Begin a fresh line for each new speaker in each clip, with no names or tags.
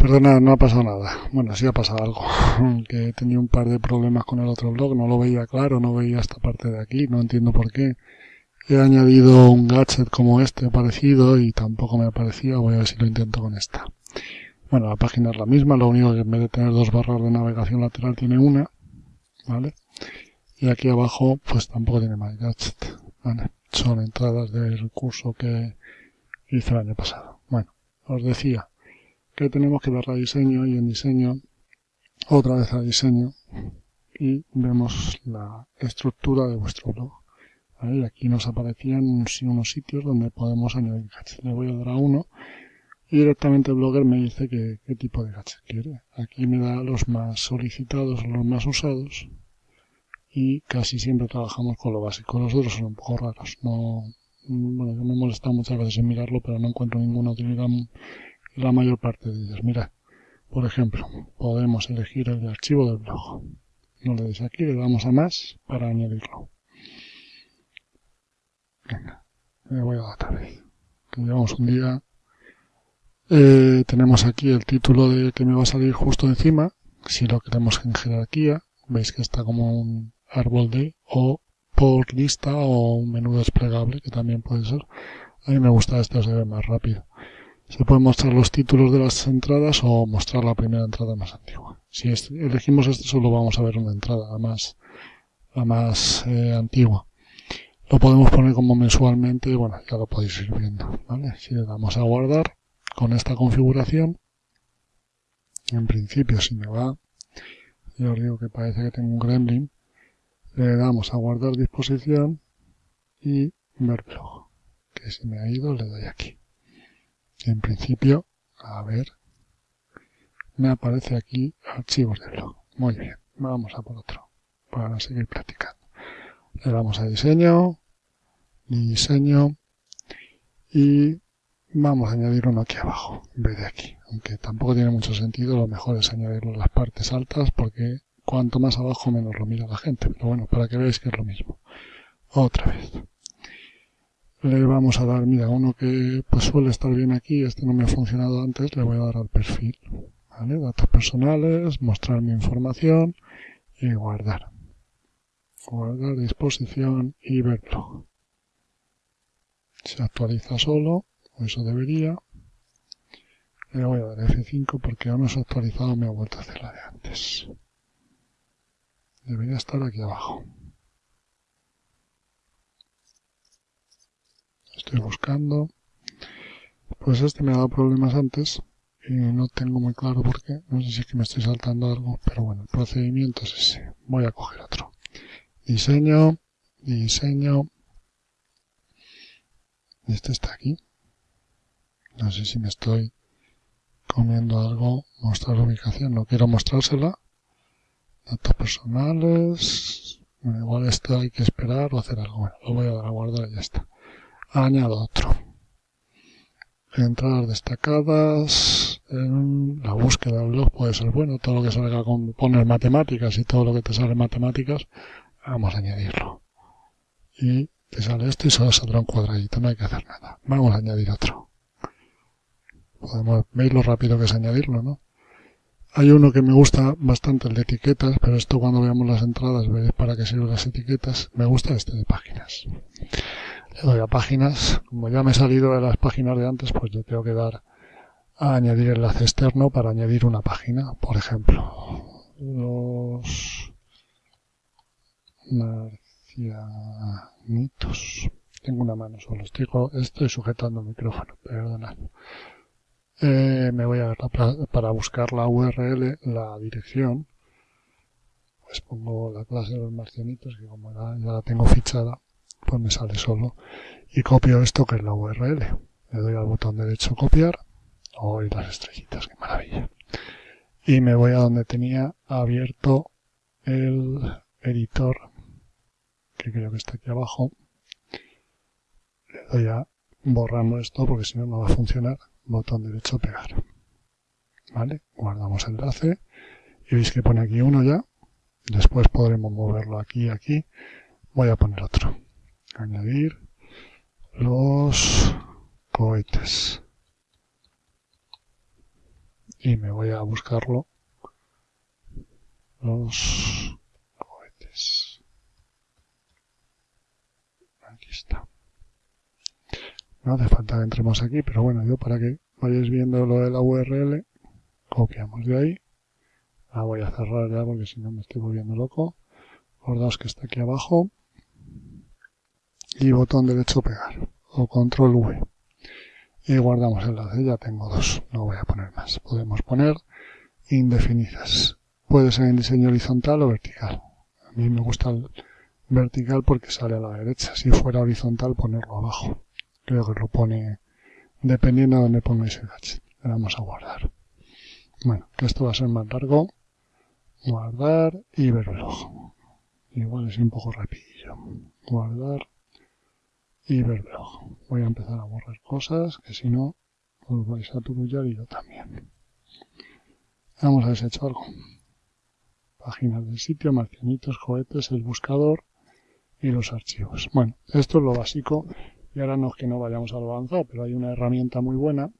Perdona, no ha pasado nada. Bueno, sí ha pasado algo. Que tenido un par de problemas con el otro blog, no lo veía claro, no veía esta parte de aquí, no entiendo por qué. He añadido un gadget como este parecido y tampoco me aparecía, voy a ver si lo intento con esta. Bueno, la página es la misma, lo único que en vez de tener dos barras de navegación lateral tiene una, ¿vale? Y aquí abajo pues tampoco tiene más gadget, ¿vale? Son entradas del curso que hice el año pasado. Bueno, os decía, que tenemos que dar a diseño y en diseño otra vez a diseño y vemos la estructura de vuestro blog. aquí nos aparecían unos sitios donde podemos añadir gadgets. Le voy a dar a uno y directamente el blogger me dice que, qué tipo de gadget quiere. Aquí me da los más solicitados, los más usados y casi siempre trabajamos con lo básico. Los otros son un poco raros. No, bueno, me he molestado muchas veces en mirarlo, pero no encuentro ninguna utilidad la mayor parte de ellas. Mira, por ejemplo, podemos elegir el archivo del blog. No le des aquí, le damos a más para añadirlo. Venga, le voy a otra vez. llevamos un día. Eh, tenemos aquí el título de que me va a salir justo encima. Si lo queremos en jerarquía, veis que está como un árbol de o por lista o un menú desplegable, que también puede ser. A mí me gusta este, se ve más rápido. Se pueden mostrar los títulos de las entradas o mostrar la primera entrada más antigua. Si elegimos este solo vamos a ver una entrada, más, la más eh, antigua. Lo podemos poner como mensualmente, bueno, ya lo podéis ir viendo, ¿vale? Si le damos a guardar con esta configuración, en principio si me va, yo os digo que parece que tengo un gremlin, le damos a guardar disposición y ver blog, que si me ha ido le doy aquí. En principio, a ver, me aparece aquí archivos de blog. Muy bien, vamos a por otro para seguir practicando. Le damos a diseño, diseño y vamos a añadir uno aquí abajo en vez de aquí. Aunque tampoco tiene mucho sentido, lo mejor es añadirlo en las partes altas porque cuanto más abajo menos lo mira la gente. Pero bueno, para que veáis que es lo mismo. Otra vez le vamos a dar, mira, uno que pues suele estar bien aquí, este no me ha funcionado antes, le voy a dar al perfil, ¿vale? Datos personales, mostrar mi información y guardar. Guardar disposición y verlo. Se actualiza solo, o eso debería. Le voy a dar F5 porque aún no se ha actualizado, me ha vuelto a hacer la de antes. Debería estar aquí abajo. Estoy buscando. Pues este me ha dado problemas antes y no tengo muy claro por qué. No sé si es que me estoy saltando algo, pero bueno, el procedimiento es ese. Voy a coger otro. Diseño, diseño. Este está aquí. No sé si me estoy comiendo algo. Mostrar ubicación. No quiero mostrársela. Datos personales. igual esto hay que esperar o hacer algo. Bueno, lo voy a dar a guardar y ya está añado otro. Entradas destacadas, en la búsqueda del blog puede ser bueno, todo lo que salga con poner matemáticas y todo lo que te sale matemáticas, vamos a añadirlo. Y te sale esto y solo saldrá un cuadradito, no hay que hacer nada. Vamos a añadir otro. Podemos, veis lo rápido que es añadirlo, ¿no? Hay uno que me gusta bastante, el de etiquetas, pero esto cuando veamos las entradas veréis para qué sirven las etiquetas. Me gusta este de páginas le doy a páginas. Como ya me he salido de las páginas de antes, pues yo tengo que dar a añadir enlace externo para añadir una página. Por ejemplo, los marcianitos. Tengo una mano solo. Estoy, estoy sujetando el micrófono, perdonad. Eh, me voy a ver para buscar la URL, la dirección. Pues pongo la clase de los marcianitos, que como ya la tengo fichada, pues me sale solo. Y copio esto que es la URL. Le doy al botón derecho copiar. Oh, las estrellitas, qué maravilla. Y me voy a donde tenía abierto el editor, que creo que está aquí abajo. Le doy a borrando esto porque si no, no va a funcionar. Botón derecho pegar. ¿Vale? Guardamos el enlace. Y veis que pone aquí uno ya. Después podremos moverlo aquí y aquí. Voy a poner otro añadir los cohetes. Y me voy a buscarlo. Los cohetes. Aquí está. No hace falta que entremos aquí pero bueno yo para que vayáis viendo lo de la URL copiamos de ahí. La voy a cerrar ya porque si no me estoy volviendo loco. Acordaos que está aquí abajo y botón derecho pegar o control V y guardamos el enlace, ya tengo dos, no voy a poner más. Podemos poner indefinidas. Puede ser en diseño horizontal o vertical. A mí me gusta el vertical porque sale a la derecha. Si fuera horizontal, ponerlo abajo. Creo que lo pone dependiendo de donde pongáis el gadget. Le vamos a guardar. Bueno, que esto va a ser más largo. Guardar y ver. Igual es un poco rapidillo. Guardar y ver ojo. Voy a empezar a borrar cosas que si no os vais a turullar y yo también. Vamos a ver hecho algo. Páginas del sitio, marcianitos, cohetes, el buscador y los archivos. Bueno, esto es lo básico y ahora no es que no vayamos a lo avanzado, pero hay una herramienta muy buena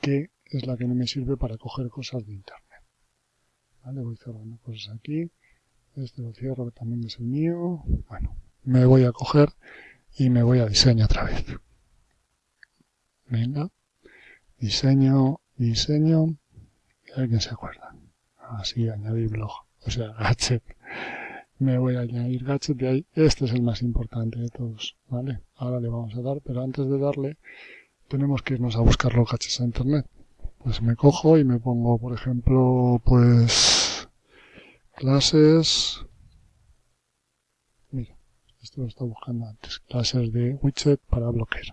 que es la que me sirve para coger cosas de internet. Vale, voy cerrando cosas aquí. Este lo cierro que también es el mío. Bueno, me voy a coger y me voy a diseño otra vez. Venga, diseño, diseño, y alguien se acuerda. Así, añadir blog, o sea, gadget. Me voy a añadir gadget de ahí. Este es el más importante de todos, ¿vale? Ahora le vamos a dar, pero antes de darle, tenemos que irnos a buscar los gadgets a internet. Pues me cojo y me pongo, por ejemplo, pues, clases, esto lo estaba buscando antes. Clases de widget para bloquear.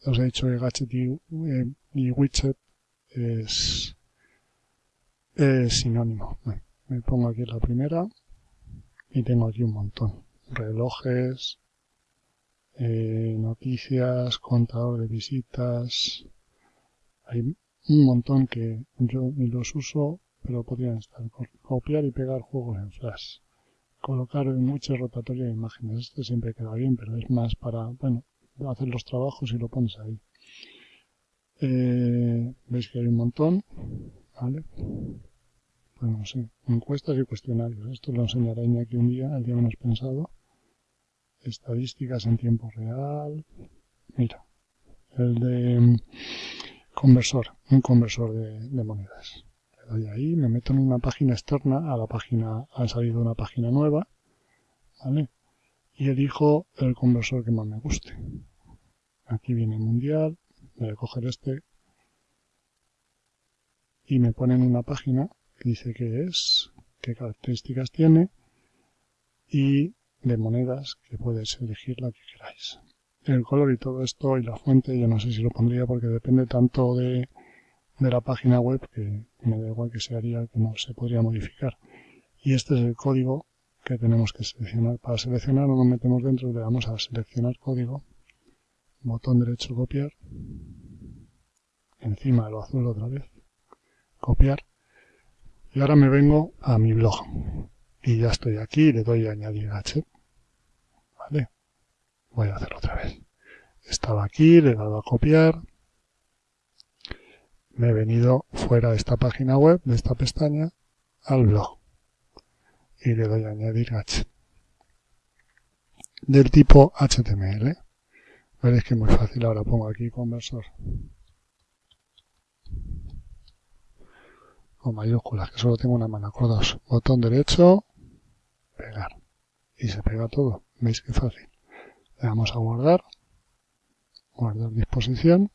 Ya os he dicho que gadget y, eh, widget es, sinónimo. me pongo aquí la primera y tengo aquí un montón. Relojes, eh, noticias, contador de visitas. Hay un montón que yo ni los uso, pero podrían estar. Copiar y pegar juegos en flash colocar mucho rotatorio de imágenes. Esto siempre queda bien, pero es más para, bueno, hacer los trabajos y lo pones ahí. Eh, Veis que hay un montón, ¿vale? Bueno, no sé, encuestas y cuestionarios. Esto lo enseñaré aquí un día, el día menos pensado. Estadísticas en tiempo real. Mira, el de mm, conversor, un conversor de monedas doy ahí, me meto en una página externa, a la página, ha salido una página nueva, ¿vale? Y elijo el conversor que más me guste. Aquí viene mundial, voy a coger este y me ponen una página que dice qué es, qué características tiene y de monedas que puedes elegir la que queráis. El color y todo esto y la fuente yo no sé si lo pondría porque depende tanto de de la página web que me da igual que se haría, que no se podría modificar. Y este es el código que tenemos que seleccionar. Para seleccionar nos metemos dentro le damos a seleccionar código, botón derecho copiar, encima lo azul otra vez, copiar, y ahora me vengo a mi blog. Y ya estoy aquí, le doy a añadir H. ¿Vale? Voy a hacerlo otra vez. Estaba aquí, le he dado a copiar, me he venido fuera de esta página web, de esta pestaña, al blog. Y le doy a añadir gadget. Del tipo HTML. Veréis que es muy fácil. Ahora pongo aquí conversor. Con mayúsculas, que solo tengo una mano. Acordaos. Botón derecho, pegar. Y se pega todo. ¿Veis qué fácil? Le damos a guardar. Guardar disposición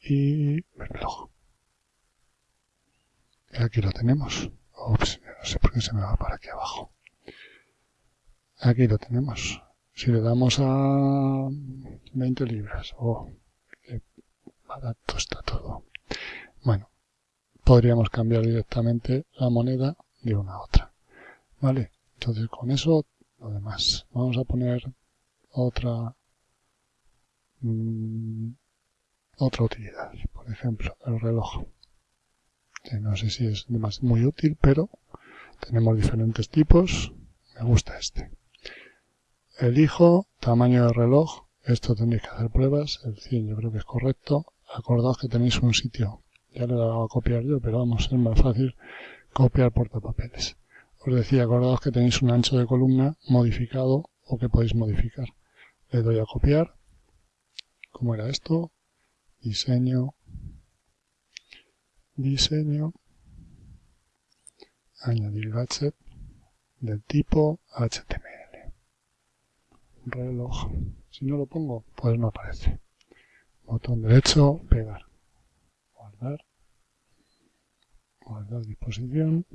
y reloj. Y aquí lo tenemos. Ups, no sé por qué se me va para aquí abajo. Aquí lo tenemos. Si le damos a 20 libras, oh, qué barato está todo. Bueno, podríamos cambiar directamente la moneda de una a otra. ¿Vale? Entonces con eso, lo demás. Vamos a poner otra mmm, otra utilidad. Por ejemplo, el reloj. No sé si es muy útil, pero tenemos diferentes tipos. Me gusta este. Elijo tamaño de reloj. Esto tendréis que hacer pruebas. El 100 yo creo que es correcto. Acordaos que tenéis un sitio Ya le he dado a copiar yo, pero vamos, es más fácil copiar portapapeles. Os decía, acordaos que tenéis un ancho de columna modificado o que podéis modificar. Le doy a copiar. ¿Cómo era esto? Diseño. Diseño. Añadir gadget del tipo HTML. Reloj. Si no lo pongo, pues no aparece. Botón derecho, pegar. Guardar. Guardar disposición.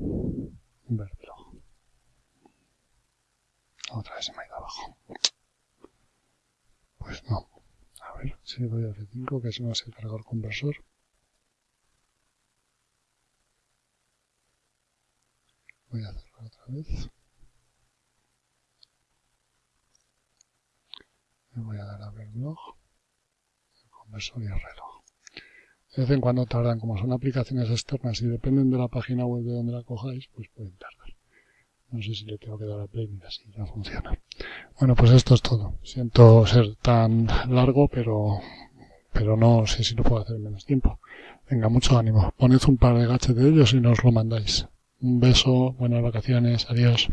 Ver reloj. Otra vez se me ha ido abajo. Pues no. Doy a F5 que hace cargar el conversor. Voy a cerrar otra vez. Me voy a dar a ver blog, el conversor y el reloj. De vez en cuando tardan, como son aplicaciones externas y dependen de la página web de donde la cojáis, pues pueden tardar. No sé si le tengo que dar a play, mira, si ya funciona. Bueno, pues esto es todo. Siento ser tan largo, pero, pero no sé si lo puedo hacer en menos tiempo. Venga, mucho ánimo. Poned un par de gaches de ellos y nos lo mandáis. Un beso, buenas vacaciones, adiós.